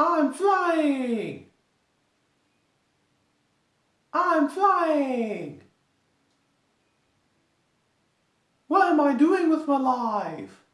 I'm flying! I'm flying! What am I doing with my life?